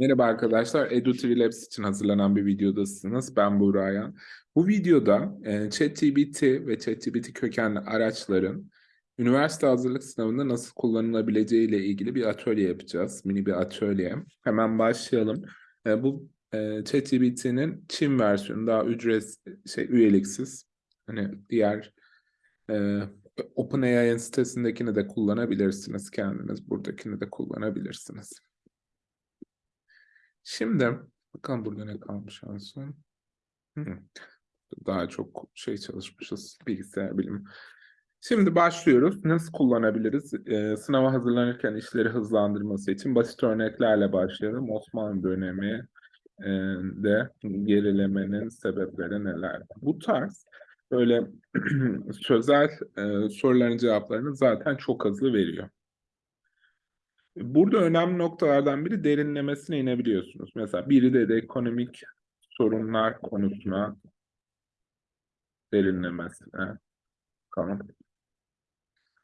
Merhaba arkadaşlar, EduTV Labs için hazırlanan bir videodasınız. Ben Buğra Bu videoda e, ChatGPT ve ChatGPT kökenli araçların üniversite hazırlık sınavında nasıl kullanılabileceği ile ilgili bir atölye yapacağız. Mini bir atölye. Hemen başlayalım. E, bu e, ChatGPT'nin Çin versiyonu daha ücret şey üyeliksiz. Hani diğer e, OpenAI'ın sitesindekini de kullanabilirsiniz kendiniz. Buradakini de kullanabilirsiniz. Şimdi bakalım burada ne kalmış en son. Daha çok şey çalışmışız bilgisayar bilimi. Şimdi başlıyoruz. Nasıl kullanabiliriz? Ee, sınava hazırlanırken işleri hızlandırması için basit örneklerle başlayalım. Osmanlı dönemi e, de gerilemenin sebepleri neler? Bu tarz böyle sözel e, soruların cevaplarını zaten çok hızlı veriyor. Burada önemli noktalardan biri derinlemesine inebiliyorsunuz. Mesela biri de, de ekonomik sorunlar konusuna derinlemesine. Tamam.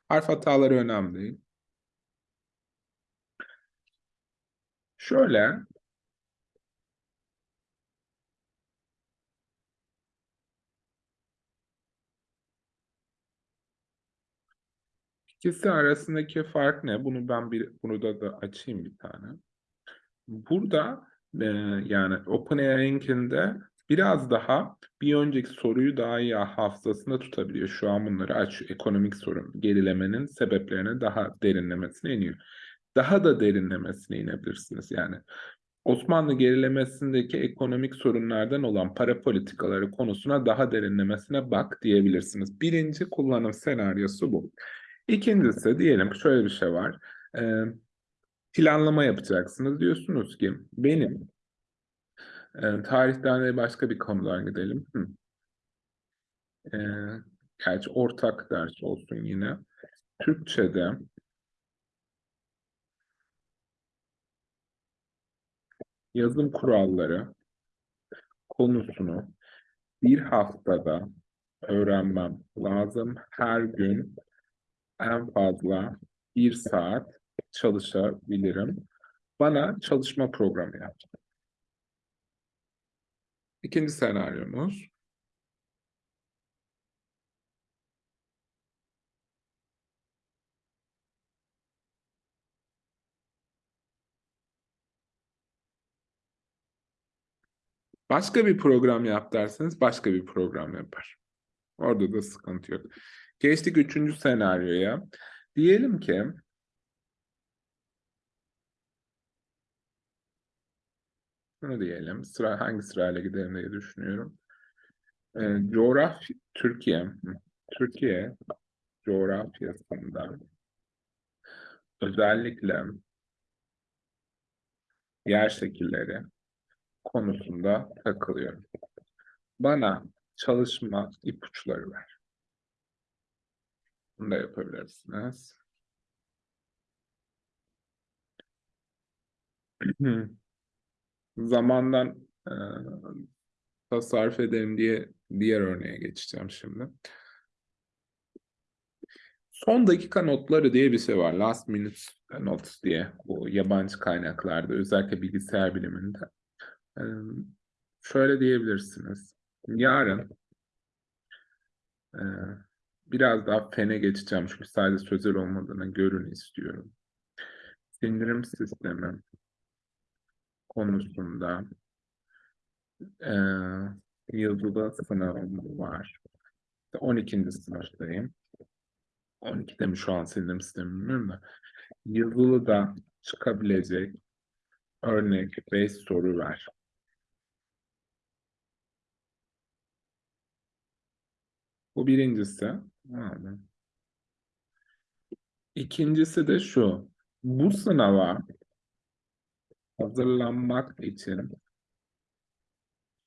Harf hataları önemli değil. Şöyle İkisi arasındaki fark ne? Bunu ben bir burada da açayım bir tane. Burada e, yani OpenAI'nkinde biraz daha bir önceki soruyu daha iyi hafızasında tutabiliyor. Şu an bunları aç ekonomik sorun gerilemenin sebeplerine daha derinlemesine iniyor. Daha da derinlemesine inebilirsiniz. Yani Osmanlı gerilemesindeki ekonomik sorunlardan olan para politikaları konusuna daha derinlemesine bak diyebilirsiniz. Birinci kullanım senaryosu bu. İkincisi diyelim şöyle bir şey var. Ee, planlama yapacaksınız. Diyorsunuz ki benim e, tarihten de başka bir konudan gidelim. Hı. E, gerçi ortak ders olsun yine. Türkçe'de yazım kuralları konusunu bir haftada öğrenmem lazım. Her gün en fazla bir saat çalışabilirim. Bana çalışma programı yap. İkinci senaryomuz. Başka bir program yap derseniz başka bir program yapar. Orada da sıkıntı yok. Geçtik üçüncü senaryoya. Diyelim ki Şunu diyelim. Sıra hangi sırayla gidelim diye düşünüyorum. Ee, coğrafya Türkiye Türkiye coğrafyasında özellikle yer şekilleri konusunda takılıyorum. Bana çalışma ipuçları ver. Bunu da yapabilirsiniz. Zamandan e, tasarruf edelim diye diğer örneğe geçeceğim şimdi. Son dakika notları diye bir şey var. Last minute notes diye bu yabancı kaynaklarda özellikle bilgisayar biliminde. Ee, şöyle diyebilirsiniz. Yarın e, biraz daha fene geçeceğim çünkü sadece sözel olmadığını görün istiyorum. Sindirim sistemi konusunda e, yazılı sınavım var. 12. sınıftayım. 12'de mi şu an sindirim sistemi bilmiyorum da. Yazılı da çıkabilecek örnek 5 soru var. Bu birincisi. İkincisi de şu. Bu sınava hazırlanmak için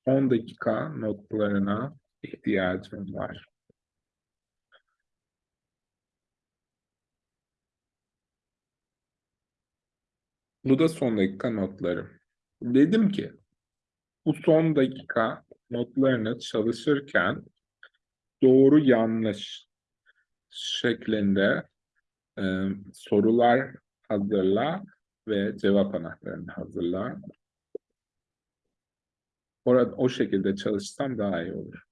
10 dakika notlarına ihtiyacım var. Bu da son dakika notlarım. Dedim ki bu son dakika notlarını çalışırken doğru yanlış şeklinde e, sorular hazırla ve cevap anahtarını hazırla. Orada, o şekilde çalışsam daha iyi olur.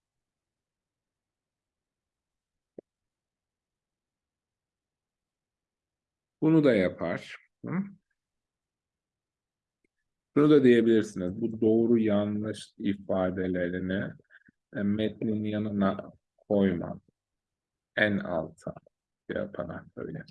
Bunu da yapar. Hı? Şunu da diyebilirsiniz. Bu doğru yanlış ifadelerini e, metnin yanına koyma. En alta yaparak böyle.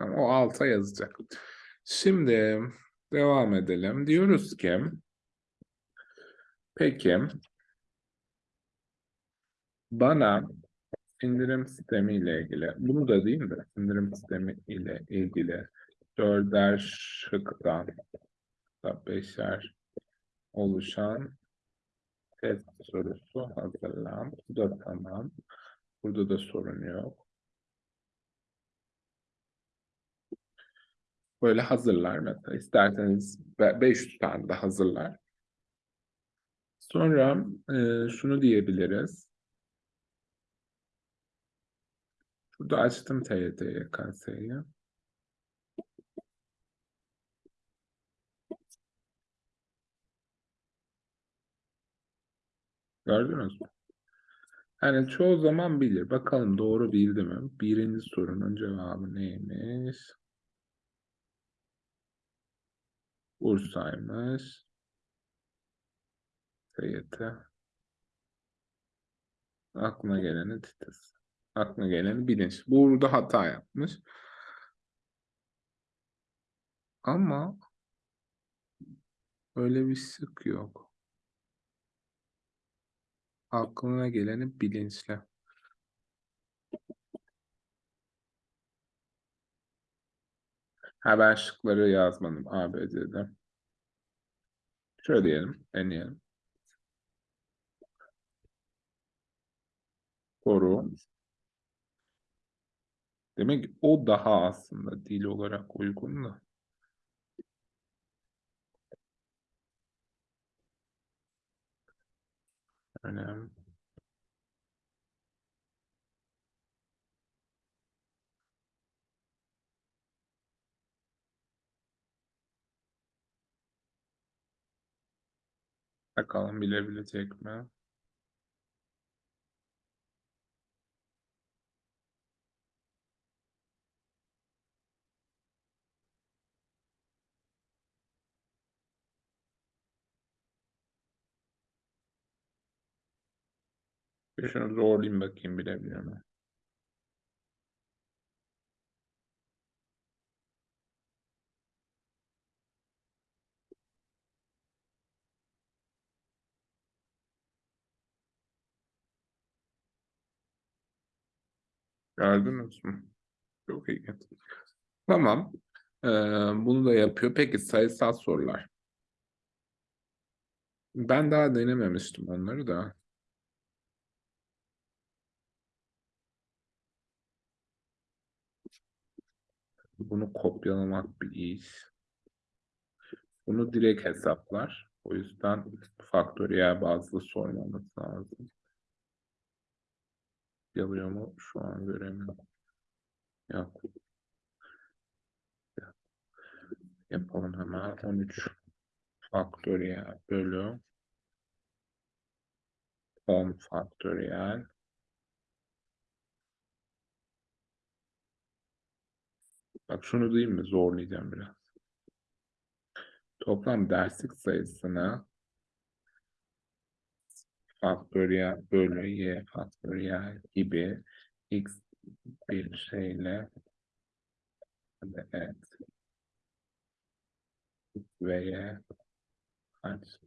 O alta yazacak. Şimdi devam edelim. Diyoruz ki peki bana sindirim sistemi ile ilgili bunu da değil mi? Sindirim sistemi ile ilgili dörder şıktan da beşer oluşan test sorusu hazırlan. Bu da tamam. Burada da sorun yok. Böyle hazırlar mesela. İsterseniz 500 tane de hazırlar. Sonra e, şunu diyebiliriz. Burada açtım TYT YKS'yi. Gördünüz mü? Yani çoğu zaman bilir. Bakalım doğru bildi mi? Birinci sorunun cevabı neymiş? Bursa'ymış. TYT. Aklına geleni titiz. Aklına geleni bilinç. Burada hata yapmış. Ama öyle bir sık yok. Aklına geleni bilinçle. Ha ben şıkları yazmadım ABC'de. Şöyle diyelim, deneyelim. Soru. Demek o daha aslında dil olarak uygun da. Önemli. Bakalım bilebilecek mi? Bir şunu zorlayayım bakayım bilebiliyor mu? Gördünüz mü? Çok iyi. Tamam. Ee, bunu da yapıyor. Peki sayısal sorular. Ben daha denememiştim onları da. Bunu kopyalamak bir iş. Bunu direkt hesaplar. O yüzden faktöriyel bazlı sormamız lazım. Yapıyor mu? Şu an göremiyorum. Yok. Yapalım hemen. 13 faktöriyel bölü 10 faktöriyel Bak şunu diyeyim mi? Zorlayacağım biraz. Toplam derslik sayısını faktöriyel bölü y faktöriyel gibi x bir şeyle evet ve y kaç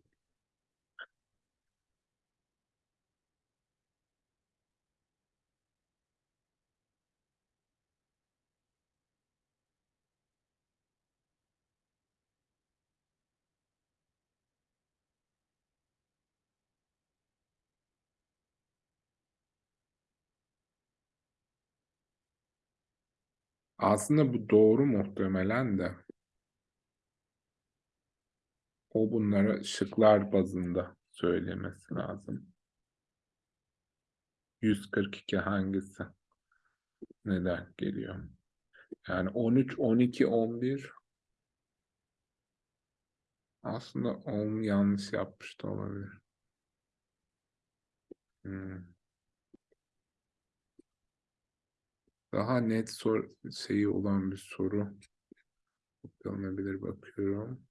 Aslında bu doğru muhtemelen de. O bunları şıklar bazında söylemesi lazım. 142 hangisi? Neden geliyor? Yani 13, 12, 11 aslında 10 yanlış yapmış da olabilir. Hmm. Daha net sor şeyi olan bir soru. Yapılabilir bakıyorum.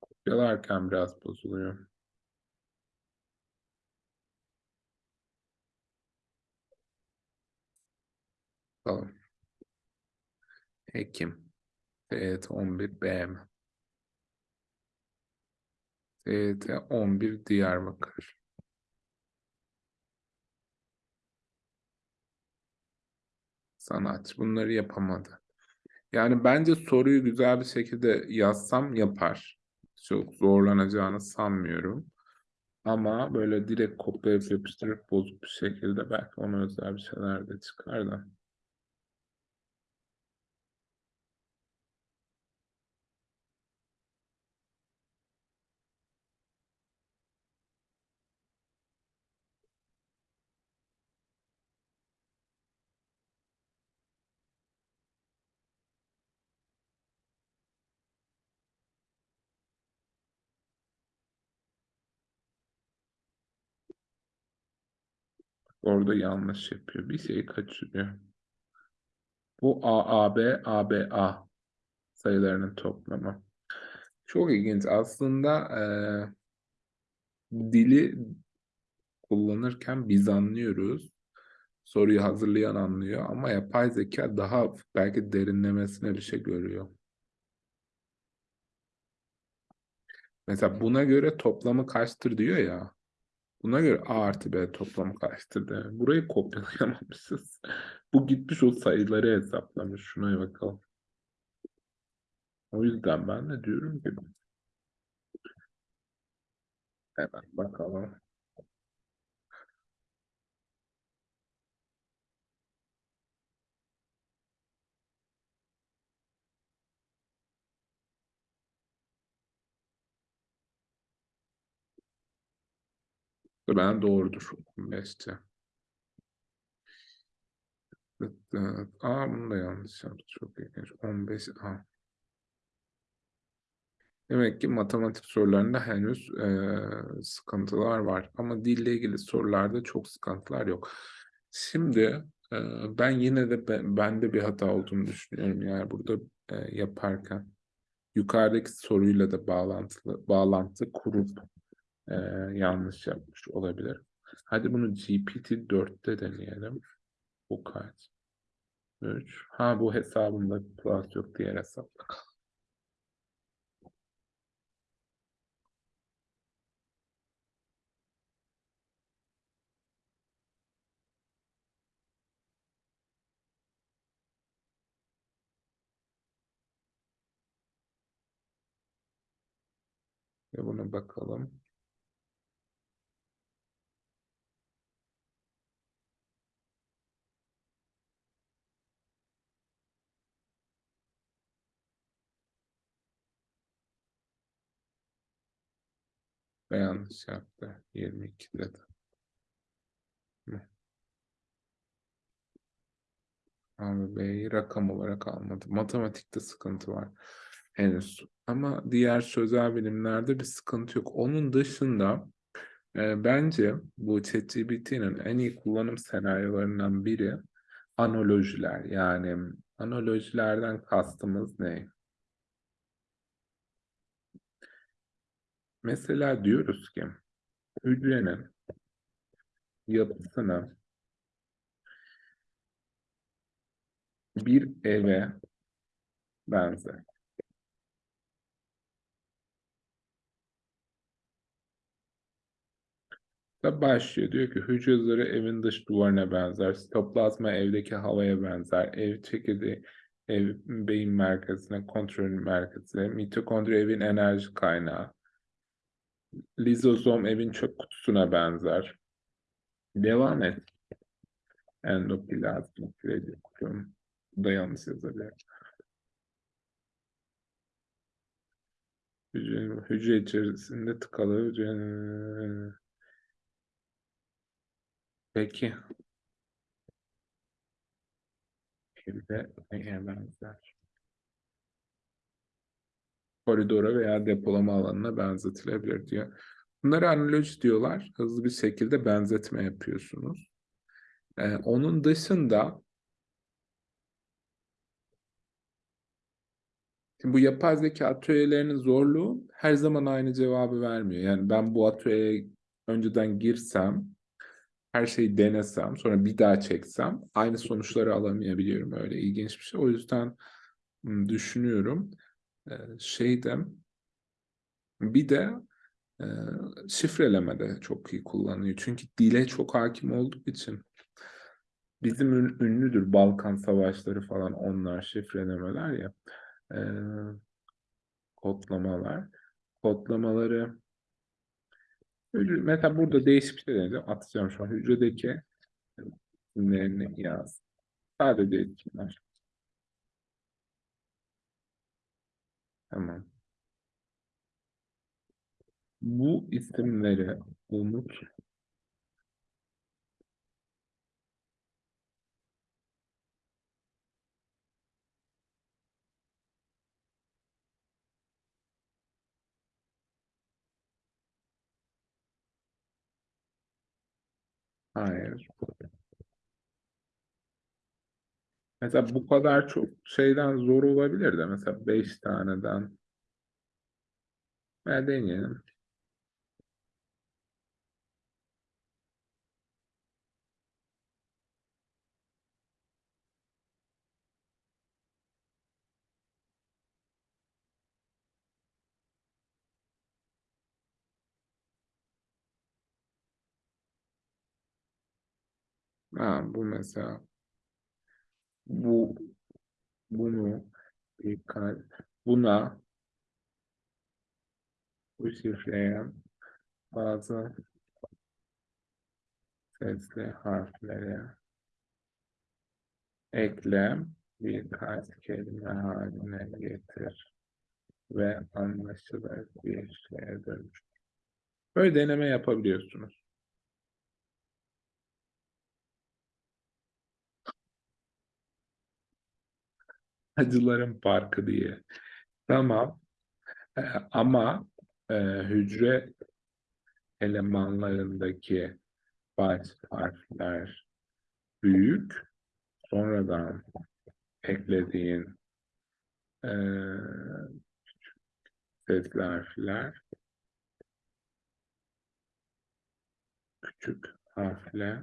Kopyalarken biraz bozuluyor. Tamam. Ekim. TYT 11 BM. TYT 11 Diyarbakır. Sanat. Bunları yapamadı. Yani bence soruyu güzel bir şekilde yazsam yapar. Çok zorlanacağını sanmıyorum. Ama böyle direkt kopyalayıp yapıştırıp bozuk bir şekilde belki ona özel bir şeyler de çıkar da. Orada yanlış yapıyor. Bir şeyi kaçırıyor. Bu AAB, ABA sayılarının toplamı. Çok ilginç. Aslında e, dili kullanırken biz anlıyoruz. Soruyu hazırlayan anlıyor ama yapay zeka daha belki derinlemesine bir şey görüyor. Mesela buna göre toplamı kaçtır diyor ya. Buna göre A artı B toplamı kaçtır diyor. Burayı kopyalayamamışız. Bu gitmiş o sayıları hesaplamış. Şuna bakalım. O yüzden ben de diyorum ki hemen bakalım. Ben doğrudur. 15'te. Aa bunu da yanlış yaptı. Çok ilginç. 15 A. Demek ki matematik sorularında henüz e, sıkıntılar var. Ama dille ilgili sorularda çok sıkıntılar yok. Şimdi e, ben yine de ben, bende bir hata olduğunu düşünüyorum. Yani burada e, yaparken yukarıdaki soruyla da bağlantılı bağlantı kurup e, yanlış yapmış olabilir. Hadi bunu GPT-4'te deneyelim. Bu kaç? 3. Ha bu hesabımda plus yok diğer hesapta. Ve buna bakalım. Ve yanlış yaptı. 22 dedi. Abi B'yi rakam olarak almadı. Matematikte sıkıntı var henüz. Ama diğer sözel bilimlerde bir sıkıntı yok. Onun dışında e, bence bu ChatGPT'nin en iyi kullanım senaryolarından biri analojiler. Yani analojilerden kastımız ne? Mesela diyoruz ki hücrenin yapısını bir eve benzer. Da başlıyor. Diyor ki hücreleri evin dış duvarına benzer. Sitoplazma evdeki havaya benzer. Ev çekirdeği ev beyin merkezine, kontrol merkezine. Mitokondri evin enerji kaynağı. Lizozom evin çöp kutusuna benzer. Devam et. Endoplazmik redikulum. Bu yazabilir. Hücre, hücre içerisinde tıkalı hücre... Peki. Şimdi neye benzer? Koridora veya depolama alanına benzetilebilir diyor. Bunlara analoji diyorlar. Hızlı bir şekilde benzetme yapıyorsunuz. Ee, onun dışında Şimdi bu yapay zeka atölyelerinin zorluğu her zaman aynı cevabı vermiyor. Yani ben bu atölyeye önceden girsem, her şeyi denesem, sonra bir daha çeksem aynı sonuçları alamayabiliyorum. Öyle ilginç bir şey. O yüzden hmm, düşünüyorum. Ee, şeyde bir de e, şifreleme de çok iyi kullanıyor. Çünkü dile çok hakim olduğu için. Bizim ünlüdür Balkan Savaşları falan onlar şifrelemeler ya e, kodlamalar. Kodlamaları mesela burada değişik bir şey deneyeceğim. Atacağım şu an hücredeki isimlerini yaz. Sadece isimler. Tamam. Bu isimleri unut Hayır. Mesela bu kadar çok şeyden zor olabilir de mesela 5 taneden. Ben deneyelim. Ha, bu mesela bu bunu buna bu şifreye bazı sesli harfleri ekle birkaç kelime haline getir ve anlaşılır bir şeye dönüş. Böyle deneme yapabiliyorsunuz. Acıların Parkı diye. Tamam. Ee, ama e, hücre elemanlarındaki baş harfler büyük. Sonradan eklediğin e, sesli harfler küçük harfle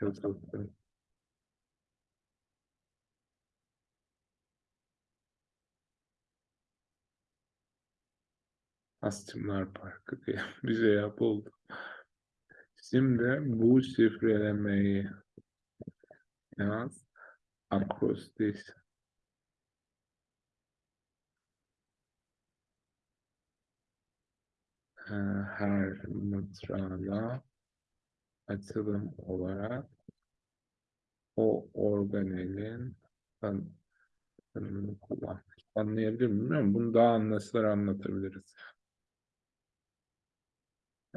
yazıldı. Astımlar Parkı diye bir şey yapıldı. Şimdi bu şifrelemeyi yaz. Akrostis her mıtrağla açılım olarak o organelin tanımını kullan. Anlayabilir miyim. Bunu daha anlaşılır anlatabiliriz.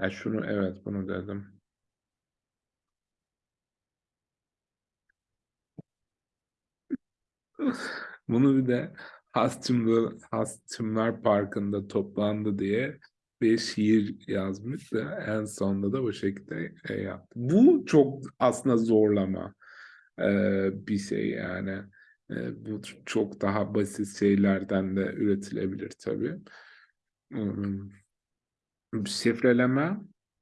Ya şunu evet bunu dedim. Bunu bir de Hasçımlı, Hasçımlar Parkı'nda toplandı diye bir şiir yazmış da en sonunda da bu şekilde e, yaptı. Bu çok aslında zorlama e, bir şey yani. E, bu çok daha basit şeylerden de üretilebilir tabii. Hmm. Şifreleme,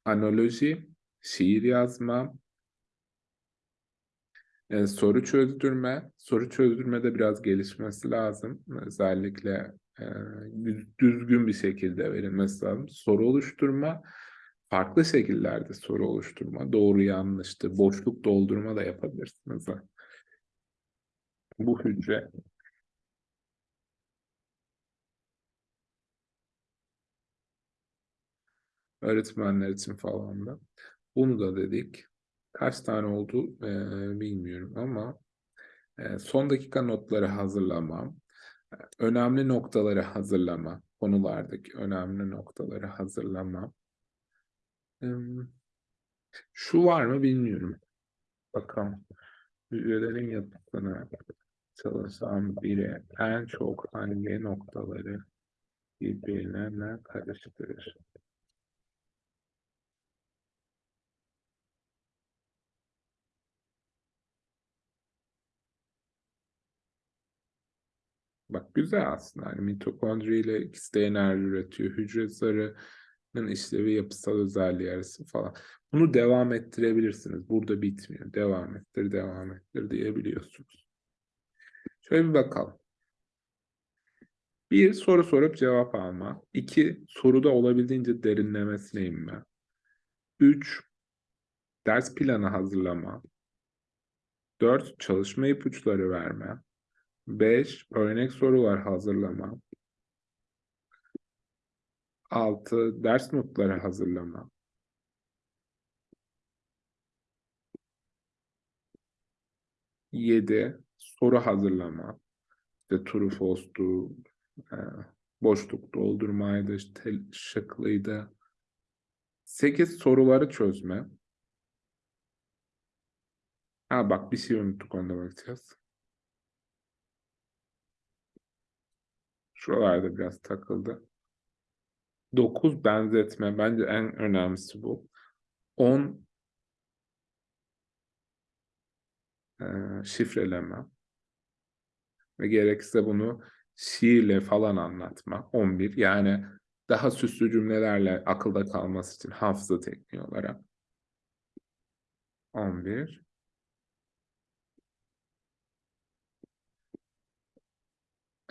analoji, şiir yazma, e, soru çözdürme. Soru çözdürmede biraz gelişmesi lazım. Özellikle e, düzgün bir şekilde verilmesi lazım. Soru oluşturma, farklı şekillerde soru oluşturma, doğru yanlıştı, boşluk doldurma da yapabilirsiniz. Bu hücre öğretmenler için falan da. Bunu da dedik. Kaç tane oldu e, bilmiyorum ama e, son dakika notları hazırlamam. Önemli noktaları hazırlama. Konulardaki önemli noktaları hazırlama. Hmm, Şu var mı bilmiyorum. Bakalım. Hücrelerin yapısını çalışan biri en çok hangi noktaları birbirine karıştırır? Bak güzel aslında. Hani mitokondri ile ikisi de enerji üretiyor. Hücre zarının işlevi yapısal özelliği arası falan. Bunu devam ettirebilirsiniz. Burada bitmiyor. Devam ettir, devam ettir diyebiliyorsunuz. Şöyle bir bakalım. Bir, soru sorup cevap alma. İki, soruda olabildiğince derinlemesine inme. Üç, ders planı hazırlama. Dört, çalışma ipuçları verme. 5. Örnek sorular hazırlama. 6. Ders notları hazırlama. 7. Soru hazırlama. İşte true false'tu, e, boşluk doldurmaydı, işte şıklıydı. 8. Soruları çözme. Ha bak bir şey unuttuk onda bakacağız. Şuralarda biraz takıldı. 9 benzetme. Bence en önemlisi bu. 10 e, şifreleme. Ve gerekirse bunu şiirle falan anlatma. 11 yani daha süslü cümlelerle akılda kalması için hafıza tekniği olarak. 11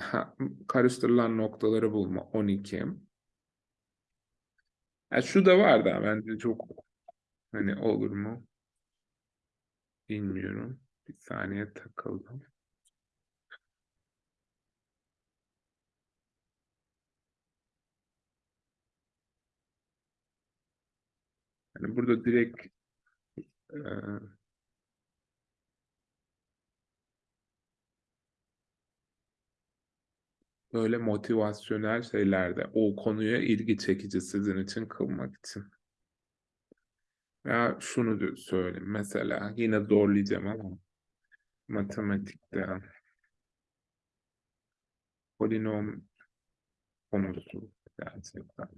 ha, karıştırılan noktaları bulma. 12 ya şu da var da bence çok hani olur mu? Bilmiyorum. Bir saniye takıldım yani burada direkt e, böyle motivasyonel şeylerde o konuya ilgi çekici sizin için kılmak için. Ya şunu söyleyeyim mesela yine zorlayacağım ama matematikte polinom konusu gerçekten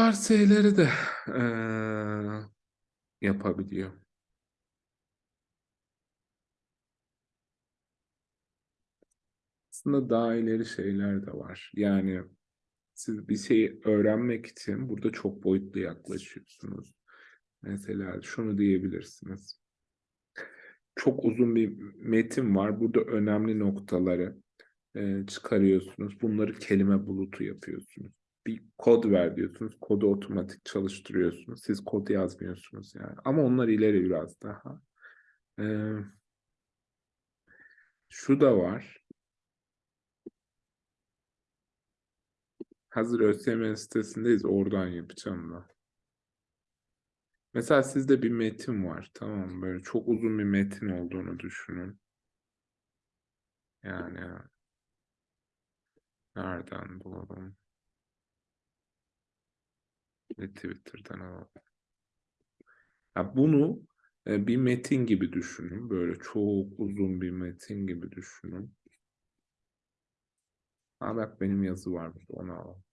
Bazı şeyleri de eee, yapabiliyor. Aslında daha ileri şeyler de var. Yani siz bir şeyi öğrenmek için burada çok boyutlu yaklaşıyorsunuz. Mesela şunu diyebilirsiniz. Çok uzun bir metin var. Burada önemli noktaları e, çıkarıyorsunuz. Bunları kelime bulutu yapıyorsunuz. Bir kod ver diyorsunuz. Kodu otomatik çalıştırıyorsunuz. Siz kod yazmıyorsunuz yani. Ama onlar ileri biraz daha. Ee, şu da var. Hazır ÖSYM sitesindeyiz. Oradan yapacağım da. Mesela sizde bir metin var. Tamam? Böyle çok uzun bir metin olduğunu düşünün. Yani nereden bulalım? Ve Twitter'dan alalım. Ya bunu e, bir metin gibi düşünün. Böyle çok uzun bir metin gibi düşünün. Ha bak benim yazı var burada. Onu alalım.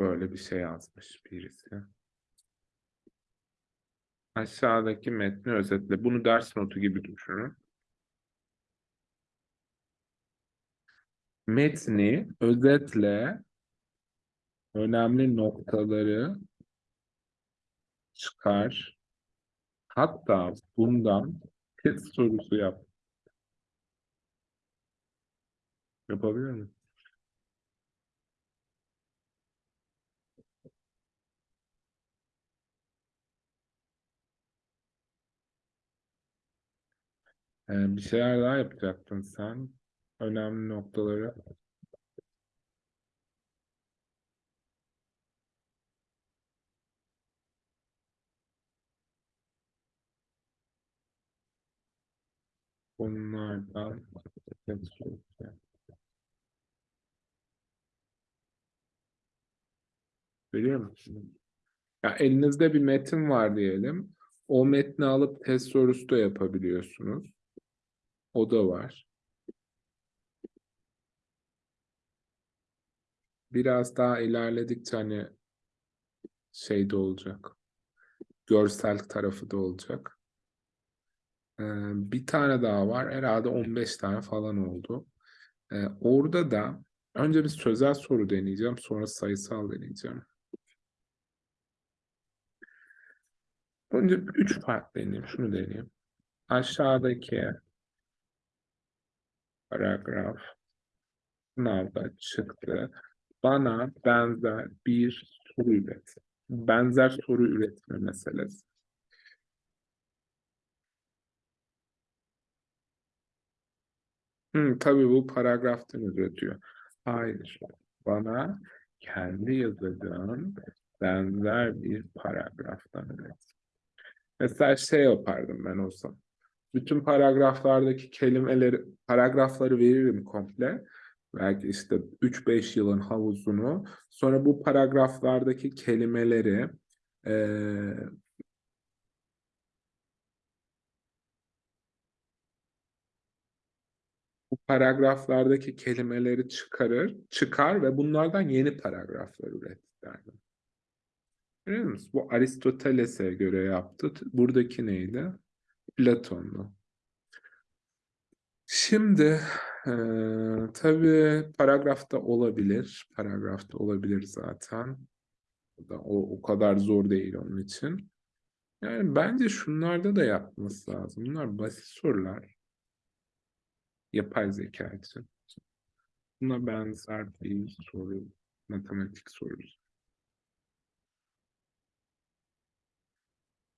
Böyle bir şey yazmış birisi. Aşağıdaki metni özetle. Bunu ders notu gibi düşünün. Metni özetle önemli noktaları çıkar. Hatta bundan test sorusu yap. Yapabilir miyim? Ee, bir şeyler daha yapacaktın sen. Önemli noktaları. Bunlardan Biliyor musun? Ya elinizde bir metin var diyelim. O metni alıp test sorusu da yapabiliyorsunuz. O da var. Biraz daha ilerledikçe hani şey de olacak. Görsel tarafı da olacak. Ee, bir tane daha var. Herhalde 15 tane falan oldu. Ee, orada da önce bir sözel soru deneyeceğim. Sonra sayısal deneyeceğim. Önce üç farklı deneyeyim. Şunu deneyeyim. Aşağıdaki paragraf sınavda çıktı. Bana benzer bir soru üret. Benzer soru üretme meselesi. Hı, tabii bu paragraftan üretiyor. Hayır. Bana kendi yazacağım benzer bir paragraftan üret. Mesela şey yapardım ben olsam. Bütün paragraflardaki kelimeleri, paragrafları veririm komple. Belki işte 3-5 yılın havuzunu. Sonra bu paragraflardaki kelimeleri eee bu paragraflardaki kelimeleri çıkarır, çıkar ve bunlardan yeni paragraflar üret derdim. Biliyor musun? Bu Aristoteles'e göre yaptı. Buradaki neydi? Platon'du. Şimdi e, tabii paragrafta olabilir. Paragrafta olabilir zaten. O, o kadar zor değil onun için. Yani bence şunlarda da yapması lazım. Bunlar basit sorular. Yapay zeka için. Buna benzer bir soru. Matematik sorusu.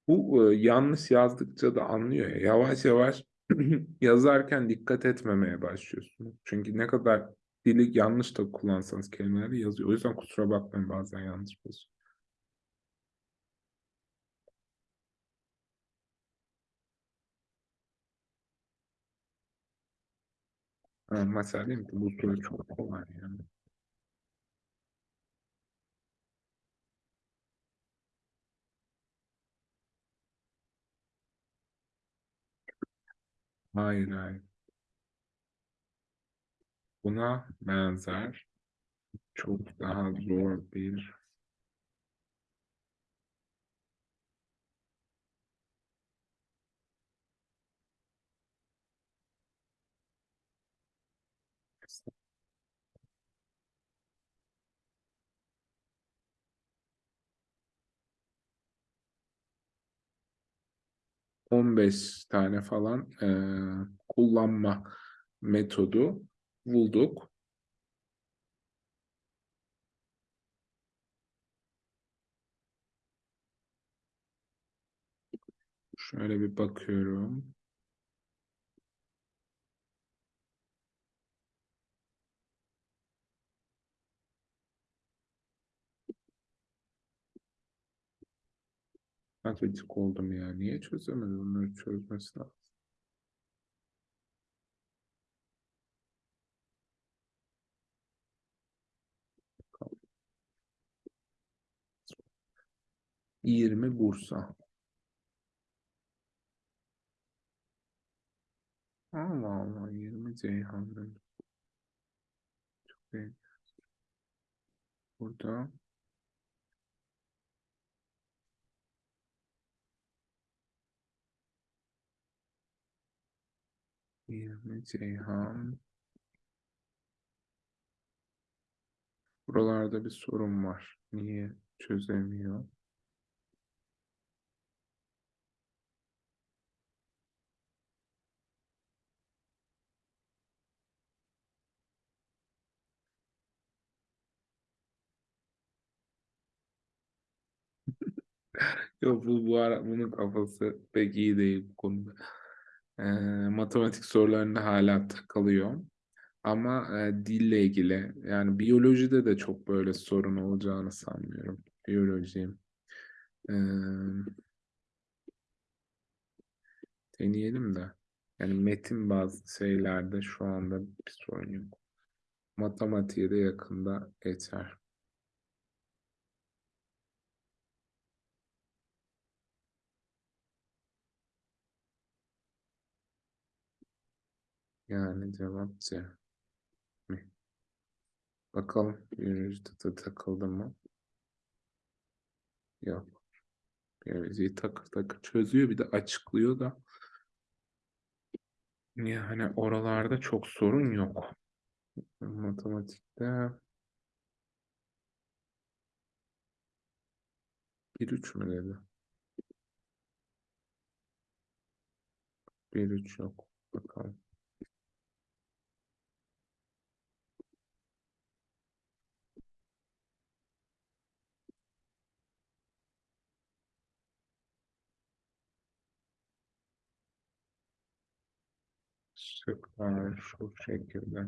Bu e, yanlış yazdıkça da anlıyor ya. Yavaş yavaş yazarken dikkat etmemeye başlıyorsunuz. Çünkü ne kadar dili yanlış da kullansanız kelimeleri yazıyor. O yüzden kusura bakmayın bazen yanlış yazıyor. Ha, mesela değil mi? Bu soru çok kolay yani. Hayır hayır. Buna benzer çok daha zor bir on beş tane falan e, kullanma metodu bulduk. Şöyle bir bakıyorum. Matematik oldum ya. Niye çözemedim? Bunları çözmesi lazım. Yirmi Bursa. Allah Allah. Yirmi Ceyhan'dan. Çok iyi. Burada Yirmi Ceyhan. Buralarda bir sorun var. Niye çözemiyor? Yok bu, bu ara bunun kafası pek iyi değil bu konuda. Ee, matematik sorularında hala takılıyor. Ama e, dille ilgili yani biyolojide de çok böyle sorun olacağını sanmıyorum. Biyoloji. Ee, deneyelim de. Yani metin bazı şeylerde şu anda bir sorun yok. Matematiğe de yakında geçer. Yani cevap C. Mi? Bakalım biyolojide de takıldı mı? Yok. Biyolojiyi takır takır çözüyor bir de açıklıyor da. Yani oralarda çok sorun yok. Matematikte bir üç mü dedi? Bir üç yok. Bakalım. Şıklar şu şekilde.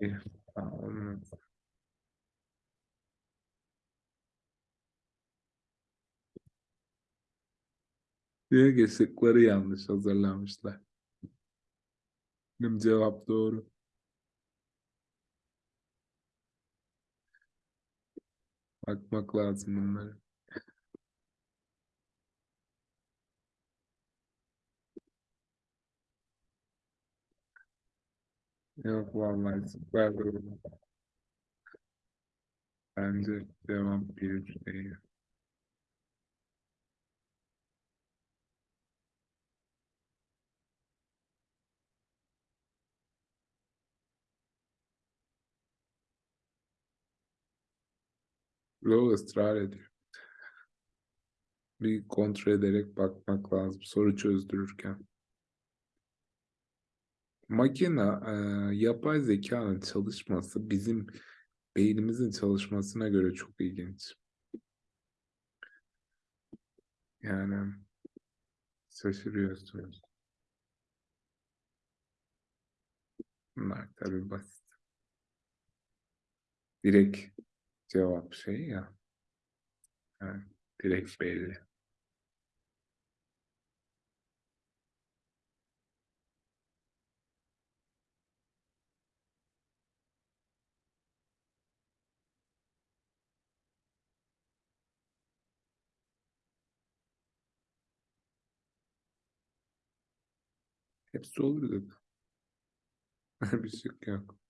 Bir, tamam. Diyor ki şıkları yanlış hazırlamışlar. Benim cevap doğru. Bakmak lazım bunlara. Yok vallahi süper doğru. Bence cevap bir değil. Yo ısrar ediyor. Bir kontrol ederek bakmak lazım soru çözdürürken. Makine, e, yapay zekanın çalışması bizim beynimizin çalışmasına göre çok ilginç. Yani şaşırıyorsunuz. Bunlar tabii basit. Direkt cevap şey ya. Yani direkt belli. Hepsi olur dedi. Bir şık yok.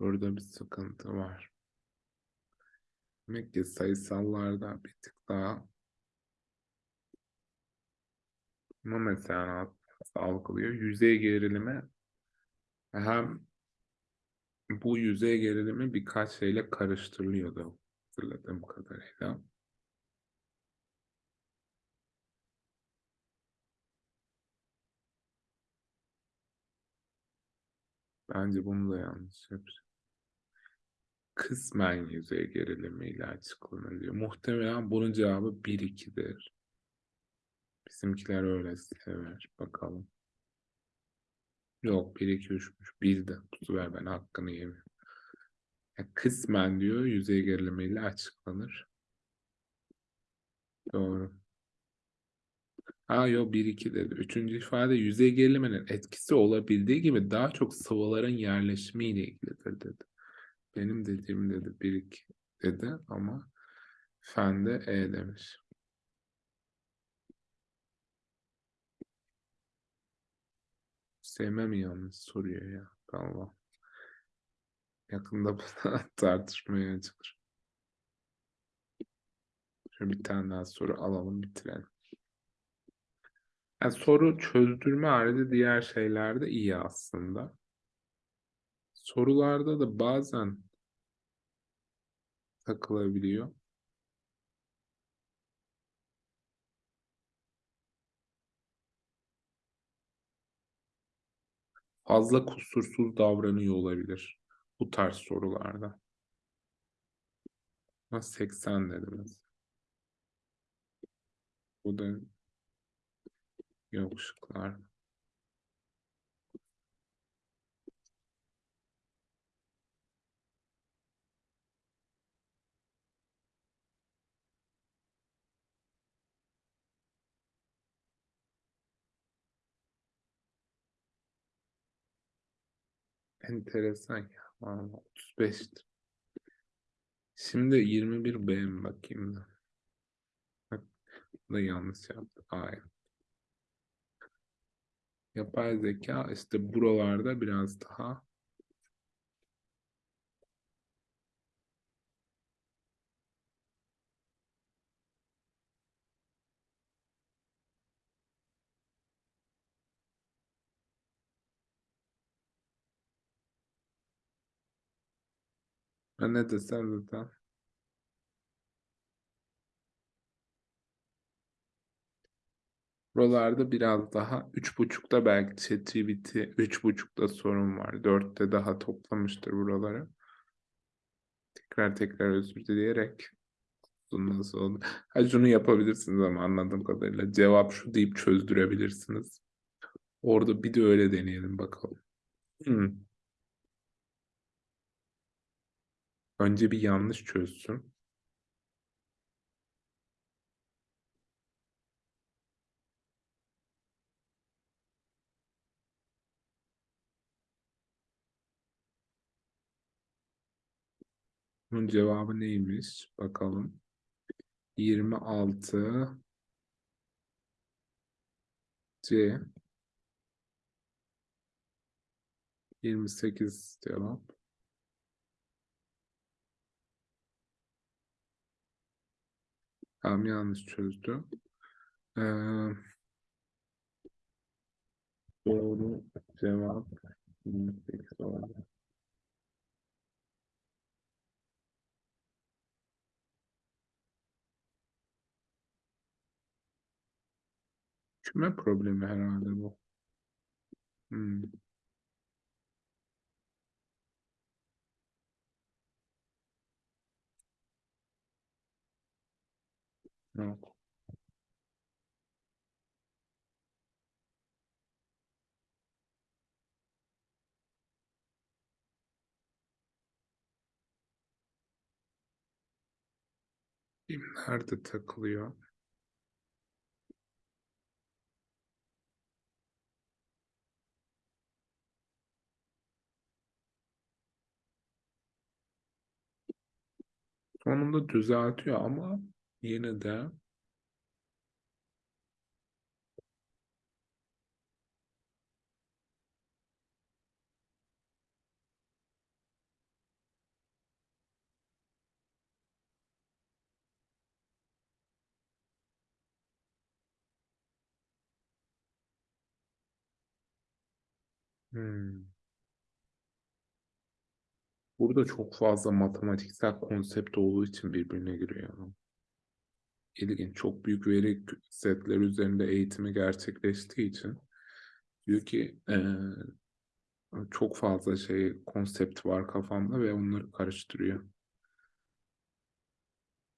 Burada bir sıkıntı var. Demek ki sayısallarda bir tık daha ama mesela algılıyor? Yüzey gerilimi hem bu yüzey gerilimi birkaç şeyle karıştırılıyordu hatırladığım kadarıyla. Bence bunu da yanlış yapacağım. Kısmen yüzey gerilimiyle açıklanıyor. Muhtemelen bunun cevabı 1-2'dir. Bizimkiler öyle sever. Bakalım. Yok 1-2-3'müş. 1 de. Sefer ben hakkını yemiyorum. Yani kısmen diyor yüzey gerilimiyle açıklanır. Doğru. Ha yok 1-2 dedi. Üçüncü ifade yüzey geriliminin etkisi olabildiği gibi daha çok sıvıların yerleşimiyle ilgilidir dedi. Benim dediğim dedi 1-2 dedi ama Fen de E demiş. Sevmem yalnız soruyor ya. Galiba. Yakında tartışmaya açılır. Şöyle bir tane daha soru alalım bitirelim. Yani soru çözdürme harici diğer şeyler de iyi aslında. Sorularda da bazen takılabiliyor. Fazla kusursuz davranıyor olabilir bu tarz sorularda. Ama 80 dediniz. Bu da yok şıklar. Enteresan ya. Vallahi 35'tir. Şimdi 21 B mi bakayım da. Bak, da yanlış yaptı. Hayır. Yapay zeka işte buralarda biraz daha ben ne desem zaten Buralarda biraz daha üç buçukta belki ChatGPT üç buçukta sorun var. Dörtte daha toplamıştır buraları. Tekrar tekrar özür dileyerek nasıl oldu? Ha şunu yapabilirsiniz ama anladığım kadarıyla cevap şu deyip çözdürebilirsiniz. Orada bir de öyle deneyelim bakalım. Hmm. Önce bir yanlış çözsün. Bunun cevabı neymiş? Bakalım. 26 C 28 cevap. Tamam yanlış çözdü. Ee, doğru cevap 28 oldu. Küme problemi herhalde bu. Hmm. Yok. Nerede takılıyor? Sonunda düzeltiyor ama yine de Hmm. Burada çok fazla matematiksel konsept olduğu için birbirine giriyor. İlginç. Çok büyük veri setleri üzerinde eğitimi gerçekleştiği için diyor ki eee, çok fazla şey konsept var kafamda ve onları karıştırıyor.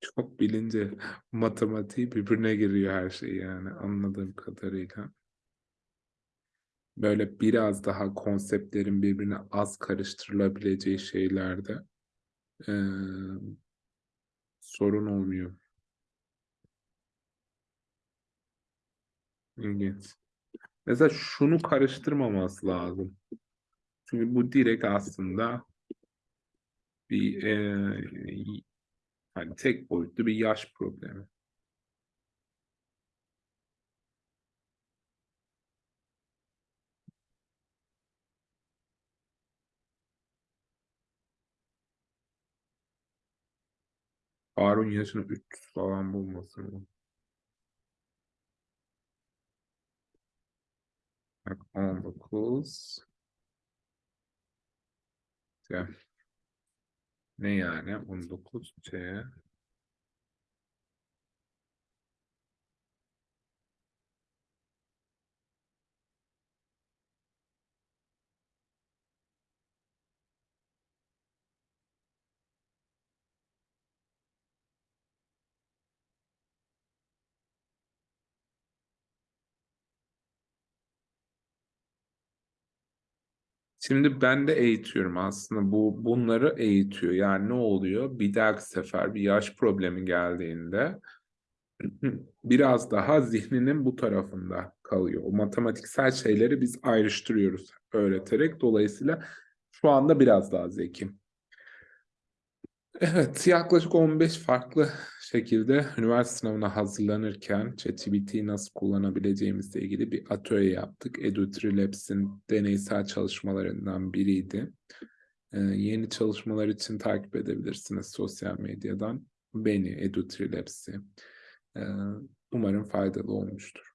Çok bilince matematiği birbirine giriyor her şey yani anladığım kadarıyla. Böyle biraz daha konseptlerin birbirine az karıştırılabileceği şeylerde eee, sorun olmuyor. İlginç. Mesela şunu karıştırmaması lazım. Çünkü bu direkt aslında bir eee, Hani tek boyutlu bir yaş problemi. Harun yaşını 300 falan bulmasın? Bak 19. Ya. Ne yani? 19 C. Şimdi ben de eğitiyorum aslında. Bu bunları eğitiyor. Yani ne oluyor? Bir dahaki sefer bir yaş problemi geldiğinde biraz daha zihninin bu tarafında kalıyor. O matematiksel şeyleri biz ayrıştırıyoruz öğreterek. Dolayısıyla şu anda biraz daha zekim. Evet, yaklaşık 15 farklı şekilde üniversite sınavına hazırlanırken ChatGPT'yi nasıl kullanabileceğimizle ilgili bir atölye yaptık. EduTrilabs'in deneysel çalışmalarından biriydi. Ee, yeni çalışmalar için takip edebilirsiniz sosyal medyadan. Beni, EduTrilabs'i. Ee, umarım faydalı olmuştur.